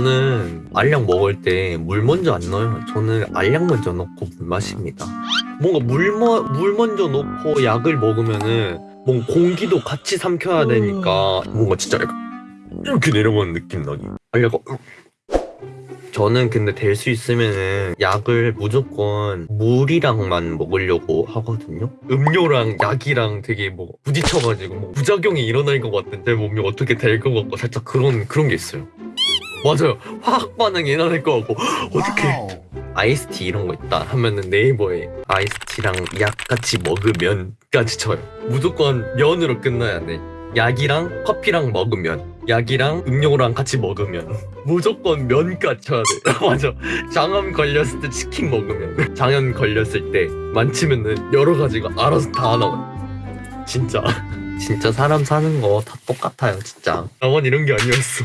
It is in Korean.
저는 알약 먹을 때 물 먼저 안 넣어요. 저는 알약 먼저 넣고 물 마십니다. 뭔가 물, 머, 물 먼저 넣고 약을 먹으면은 뭔가 공기도 같이 삼켜야 되니까 뭔가 진짜 이렇게 내려가는 느낌 나니. 알약가 저는 근데 될 수 있으면은 약을 무조건 물이랑만 먹으려고 하거든요. 음료랑 약이랑 되게 뭐 부딪혀가지고 뭐 부작용이 일어날 것 같은 데 몸이 어떻게 될 것 같고 살짝 그런 그런 게 있어요. 맞아요. 화학 반응이 일어날 것 같고 어떻게 아이스티 이런 거 있다 하면은 네이버에 아이스티랑 약 같이 먹으면까지 쳐요. 무조건 면으로 끝나야 돼. 약이랑 커피랑 먹으면 약이랑 음료랑 같이 먹으면 무조건 면까지 쳐야 돼. 맞아. 장암 걸렸을 때 치킨 먹으면 장염 걸렸을 때 만치면은 여러 가지가 알아서 다 나와. 진짜 진짜 사람 사는 거 다 똑같아요 진짜. 나만 이런 게 아니었어.